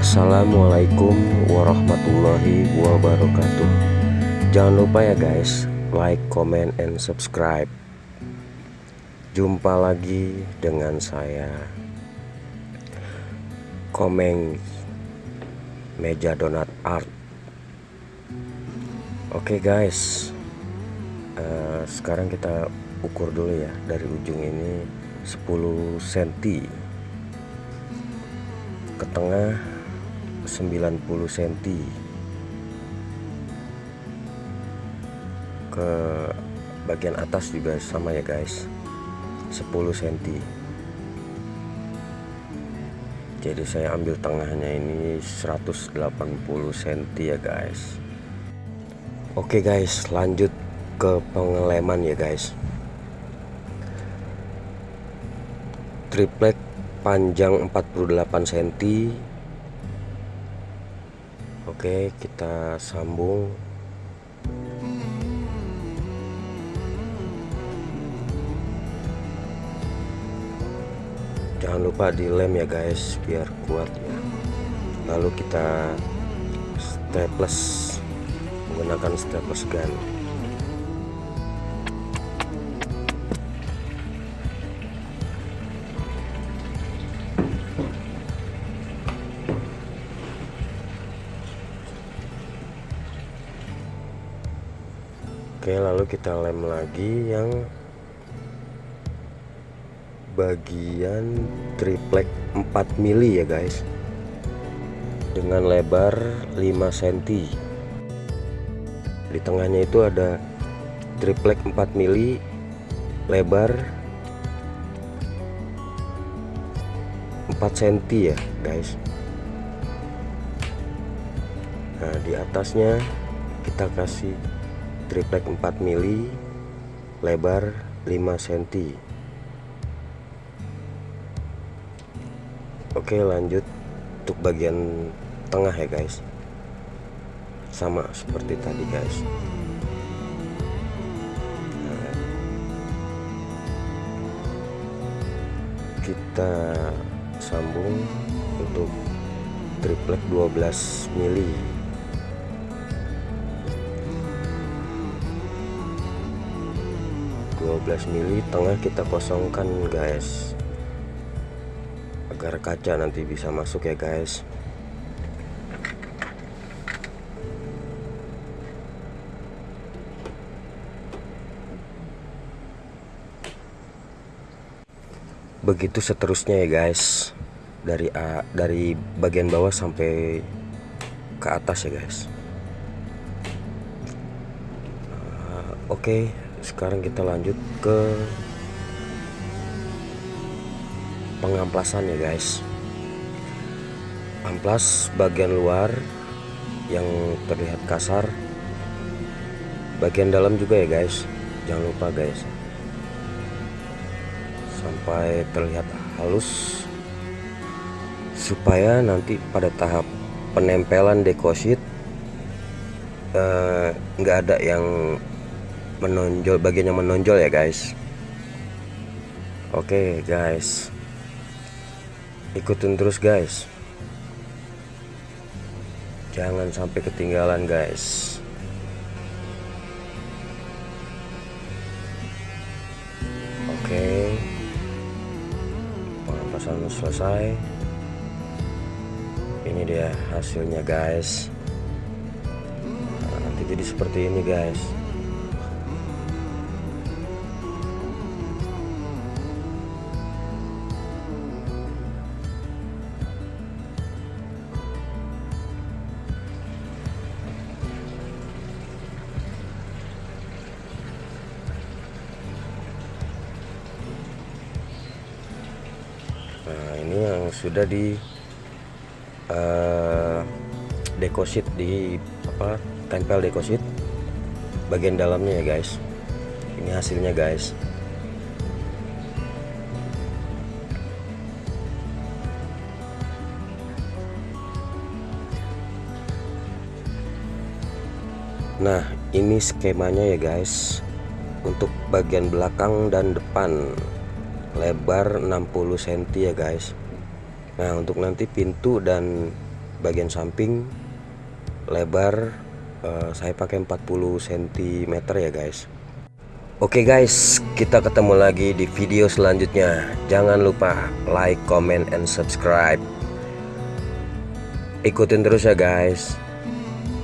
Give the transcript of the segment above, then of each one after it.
Assalamualaikum warahmatullahi wabarakatuh. Jangan lupa ya guys Like, comment, and subscribe. Jumpa lagi dengan saya. Komeng Meja Donat Art. Oke guys uh, Sekarang kita ukur dulu ya Dari ujung ini 10 cm Ke tengah 90 cm ke bagian atas juga sama ya guys. 10 cm jadi saya ambil tengahnya ini 180 cm ya guys. Oke guys lanjut ke pengeleman ya guys triplek panjang 48 cm Oke kita sambung. Jangan lupa dilem ya guys biar kuat ya. Lalu kita staples menggunakan staples gun Oke lalu kita lem lagi yang bagian triplek 4 mili ya guys. Dengan lebar 5 cm di tengahnya itu ada triplek 4 mili lebar 4 cm ya guys. Nah di atasnya kita kasih triplek 4 mili lebar 5 cm Oke lanjut untuk bagian tengah ya guys. Sama seperti tadi guys. Kita sambung untuk triplek 12 mili 12 mili tengah kita kosongkan guys. Agar kaca nanti bisa masuk ya guys. Begitu seterusnya ya guys. Dari A, dari bagian bawah sampai ke atas ya guys. Uh, oke. okay sekarang kita lanjut ke pengamplasan ya guys. Amplas bagian luar yang terlihat kasar. Bagian dalam juga ya guys. Jangan lupa guys. Sampai terlihat halus. Supaya nanti pada tahap penempelan dekosit eh, nggak uh, ada yang menonjol bagian yang menonjol ya guys. Oke okay, guys. Ikutin terus guys. Jangan sampai ketinggalan guys. Oke. Okay. pengapasan selesai. Ini dia hasilnya guys. Nah, nanti jadi seperti ini guys nah ini yang sudah di uh, dekosit di apa tempel dekosit bagian dalamnya ya guys. Ini hasilnya guys. Nah ini skemanya ya guys untuk bagian belakang dan depan lebar 60 cm ya guys. Nah untuk nanti pintu dan bagian samping lebar uh, saya pakai 40 cm ya guys. Oke guys kita ketemu lagi di video selanjutnya. Jangan lupa like comment and subscribe. Ikutin terus ya guys.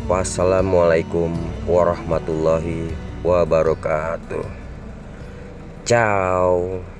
Wassalamualaikum warahmatullahi wabarakatuh. Ciao